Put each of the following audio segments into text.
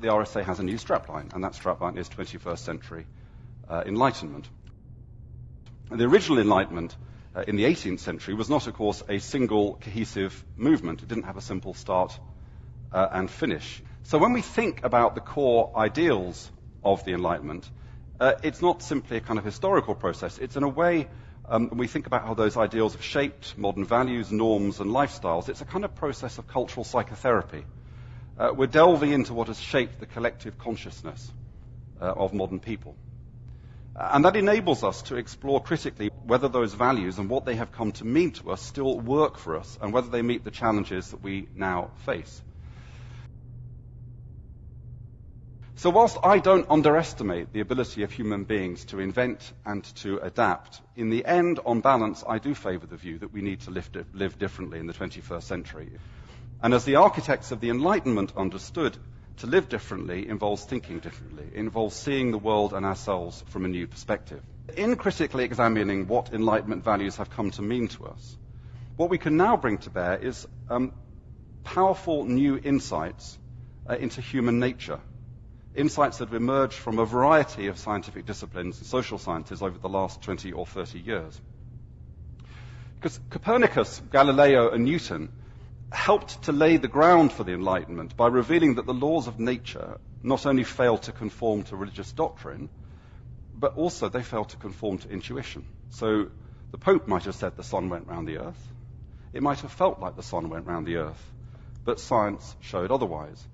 the RSA has a new strapline, and that strapline is 21st century uh, enlightenment. The original enlightenment uh, in the 18th century was not, of course, a single cohesive movement. It didn't have a simple start uh, and finish. So when we think about the core ideals of the Enlightenment, uh, it's not simply a kind of historical process. It's in a way, um, when we think about how those ideals have shaped modern values, norms, and lifestyles, it's a kind of process of cultural psychotherapy. Uh, we're delving into what has shaped the collective consciousness uh, of modern people. And that enables us to explore critically whether those values and what they have come to mean to us still work for us and whether they meet the challenges that we now face. So whilst I don't underestimate the ability of human beings to invent and to adapt, in the end, on balance, I do favour the view that we need to live, live differently in the 21st century. And as the architects of the Enlightenment understood, to live differently involves thinking differently. Involves seeing the world and ourselves from a new perspective. In critically examining what Enlightenment values have come to mean to us, what we can now bring to bear is um, powerful new insights uh, into human nature insights that have emerged from a variety of scientific disciplines and social sciences over the last 20 or 30 years. Because Copernicus, Galileo, and Newton helped to lay the ground for the Enlightenment by revealing that the laws of nature not only failed to conform to religious doctrine, but also they failed to conform to intuition. So the Pope might have said the sun went round the earth. It might have felt like the sun went round the earth, but science showed otherwise.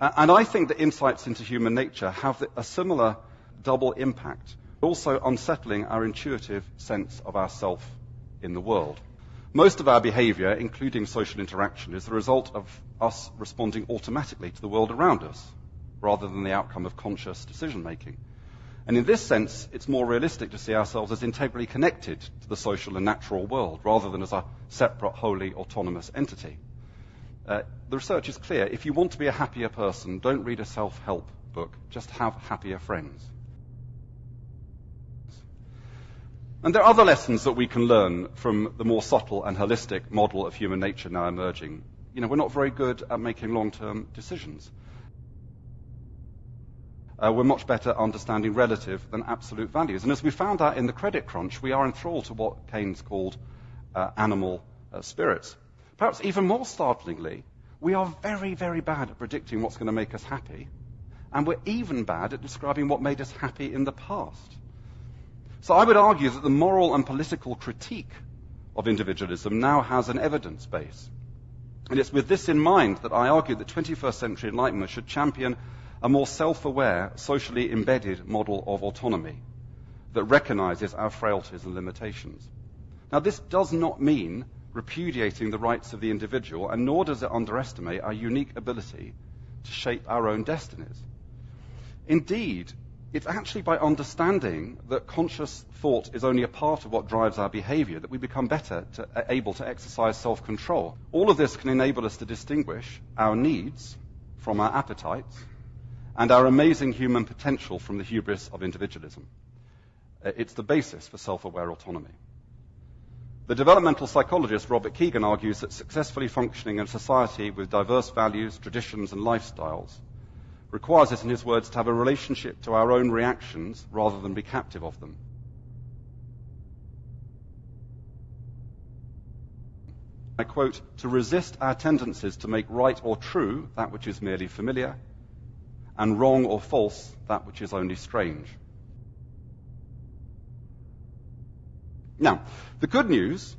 And I think that insights into human nature have a similar double impact, also unsettling our intuitive sense of ourself in the world. Most of our behavior, including social interaction, is the result of us responding automatically to the world around us, rather than the outcome of conscious decision making. And in this sense, it's more realistic to see ourselves as integrally connected to the social and natural world, rather than as a separate, wholly autonomous entity. Uh, the research is clear. If you want to be a happier person, don't read a self help book, just have happier friends. And there are other lessons that we can learn from the more subtle and holistic model of human nature now emerging. You know, we're not very good at making long term decisions. Uh, we're much better at understanding relative than absolute values. And as we found out in the credit crunch, we are enthralled to what Keynes called uh, animal uh, spirits. Perhaps even more startlingly, we are very, very bad at predicting what's going to make us happy, and we're even bad at describing what made us happy in the past. So I would argue that the moral and political critique of individualism now has an evidence base. And it's with this in mind that I argue that 21st century enlightenment should champion a more self-aware, socially embedded model of autonomy that recognizes our frailties and limitations. Now, this does not mean repudiating the rights of the individual, and nor does it underestimate our unique ability to shape our own destinies. Indeed, it's actually by understanding that conscious thought is only a part of what drives our behavior that we become better to, uh, able to exercise self control. All of this can enable us to distinguish our needs from our appetites and our amazing human potential from the hubris of individualism. Uh, it's the basis for self aware autonomy. The developmental psychologist Robert Kegan argues that successfully functioning in a society with diverse values, traditions, and lifestyles requires us, in his words, to have a relationship to our own reactions rather than be captive of them. I quote, to resist our tendencies to make right or true that which is merely familiar, and wrong or false that which is only strange. Now, the good news,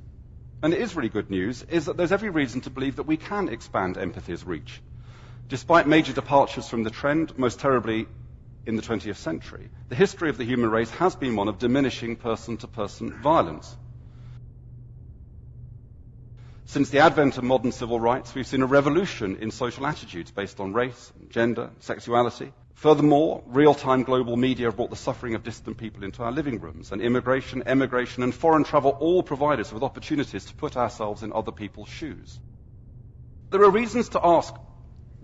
and it is really good news, is that there's every reason to believe that we can expand empathy's reach. Despite major departures from the trend, most terribly in the 20th century, the history of the human race has been one of diminishing person to person violence. Since the advent of modern civil rights, we've seen a revolution in social attitudes based on race, gender, sexuality, Furthermore, real-time global media have brought the suffering of distant people into our living rooms, and immigration, emigration, and foreign travel all provide us with opportunities to put ourselves in other people's shoes. There are reasons to ask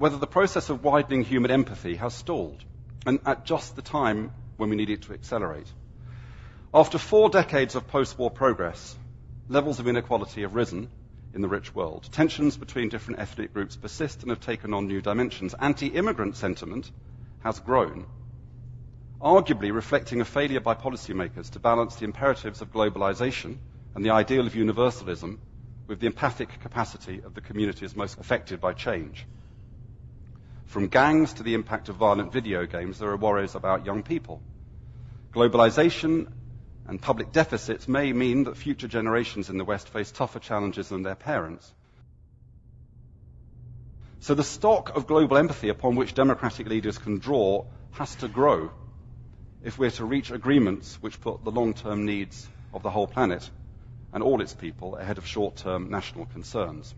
whether the process of widening human empathy has stalled, and at just the time when we need it to accelerate. After four decades of post-war progress, levels of inequality have risen in the rich world. Tensions between different ethnic groups persist and have taken on new dimensions. Anti-immigrant sentiment has grown, arguably reflecting a failure by policymakers to balance the imperatives of globalization and the ideal of universalism with the empathic capacity of the communities most affected by change. From gangs to the impact of violent video games, there are worries about young people. Globalization and public deficits may mean that future generations in the West face tougher challenges than their parents. So the stock of global empathy upon which democratic leaders can draw has to grow if we're to reach agreements which put the long-term needs of the whole planet and all its people ahead of short-term national concerns.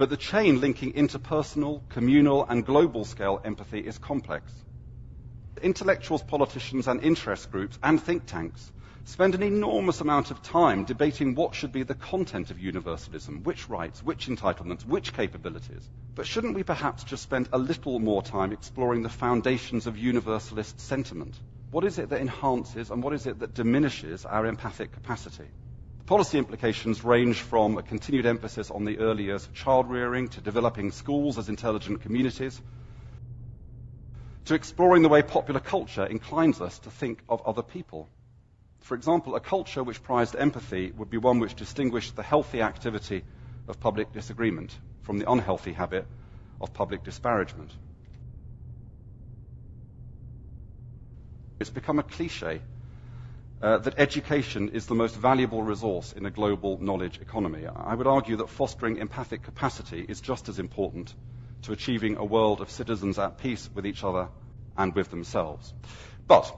But the chain linking interpersonal, communal, and global scale empathy is complex. Intellectuals, politicians, and interest groups and think tanks spend an enormous amount of time debating what should be the content of universalism, which rights, which entitlements, which capabilities. But shouldn't we perhaps just spend a little more time exploring the foundations of universalist sentiment? What is it that enhances and what is it that diminishes our empathic capacity? Policy implications range from a continued emphasis on the early years of child rearing to developing schools as intelligent communities to exploring the way popular culture inclines us to think of other people for example, a culture which prized empathy would be one which distinguished the healthy activity of public disagreement from the unhealthy habit of public disparagement. It's become a cliche uh, that education is the most valuable resource in a global knowledge economy. I would argue that fostering empathic capacity is just as important to achieving a world of citizens at peace with each other and with themselves. But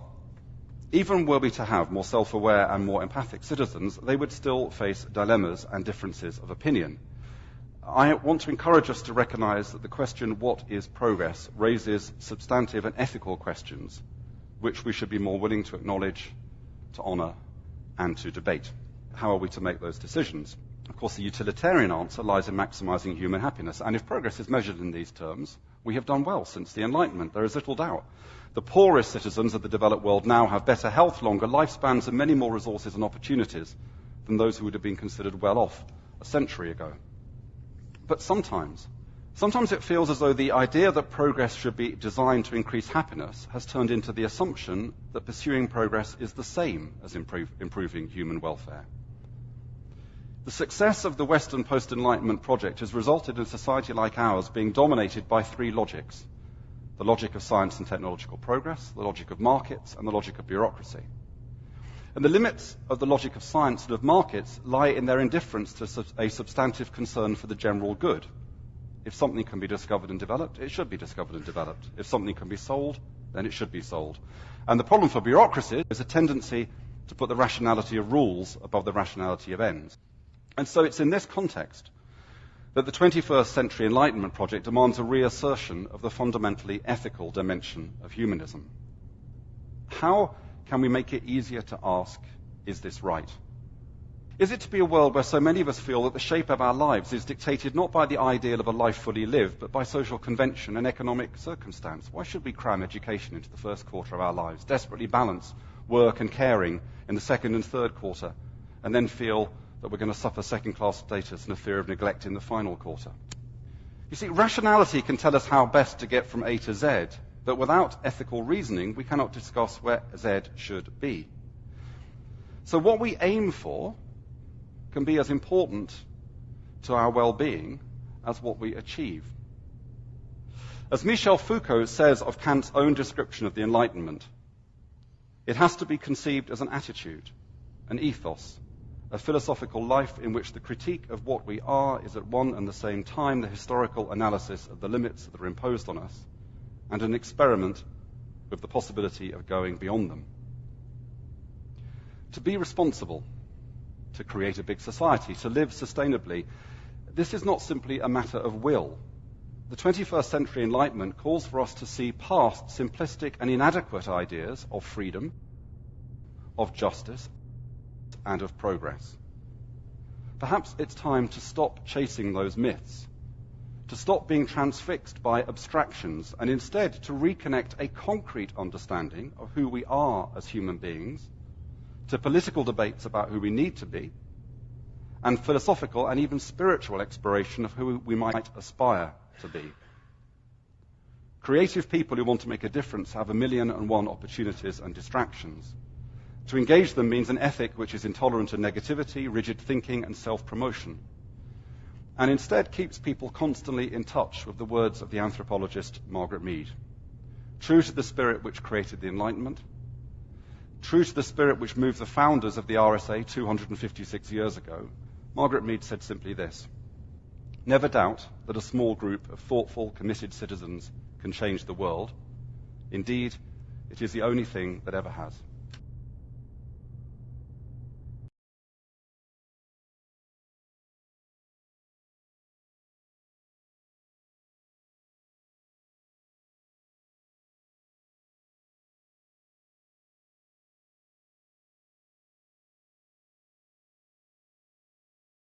even were we to have more self-aware and more empathic citizens, they would still face dilemmas and differences of opinion. I want to encourage us to recognize that the question, what is progress, raises substantive and ethical questions, which we should be more willing to acknowledge, to honor, and to debate. How are we to make those decisions? Of course, the utilitarian answer lies in maximizing human happiness. And if progress is measured in these terms, we have done well since the Enlightenment. There is little doubt. The poorest citizens of the developed world now have better health, longer lifespans, and many more resources and opportunities than those who would have been considered well off a century ago. But sometimes, sometimes it feels as though the idea that progress should be designed to increase happiness has turned into the assumption that pursuing progress is the same as improve, improving human welfare. The success of the Western post-Enlightenment project has resulted in a society like ours being dominated by three logics the logic of science and technological progress, the logic of markets, and the logic of bureaucracy. And the limits of the logic of science and of markets lie in their indifference to a substantive concern for the general good. If something can be discovered and developed, it should be discovered and developed. If something can be sold, then it should be sold. And the problem for bureaucracy is a tendency to put the rationality of rules above the rationality of ends. And so it's in this context that the 21st Century Enlightenment Project demands a reassertion of the fundamentally ethical dimension of humanism. How can we make it easier to ask, is this right? Is it to be a world where so many of us feel that the shape of our lives is dictated not by the ideal of a life fully lived, but by social convention and economic circumstance? Why should we cram education into the first quarter of our lives, desperately balance work and caring in the second and third quarter, and then feel that we're going to suffer second class status and a fear of neglect in the final quarter. You see, rationality can tell us how best to get from A to Z, but without ethical reasoning, we cannot discuss where Z should be. So, what we aim for can be as important to our well being as what we achieve. As Michel Foucault says of Kant's own description of the Enlightenment, it has to be conceived as an attitude, an ethos, a philosophical life in which the critique of what we are is at one and the same time the historical analysis of the limits that are imposed on us and an experiment with the possibility of going beyond them. To be responsible, to create a big society, to live sustainably, this is not simply a matter of will. The 21st century Enlightenment calls for us to see past simplistic and inadequate ideas of freedom, of justice, and of progress. Perhaps it's time to stop chasing those myths, to stop being transfixed by abstractions, and instead to reconnect a concrete understanding of who we are as human beings, to political debates about who we need to be, and philosophical and even spiritual exploration of who we might aspire to be. Creative people who want to make a difference have a million and one opportunities and distractions. To engage them means an ethic which is intolerant of negativity, rigid thinking, and self promotion, and instead keeps people constantly in touch with the words of the anthropologist Margaret Mead. True to the spirit which created the Enlightenment, true to the spirit which moved the founders of the RSA 256 years ago, Margaret Mead said simply this Never doubt that a small group of thoughtful, committed citizens can change the world. Indeed, it is the only thing that ever has.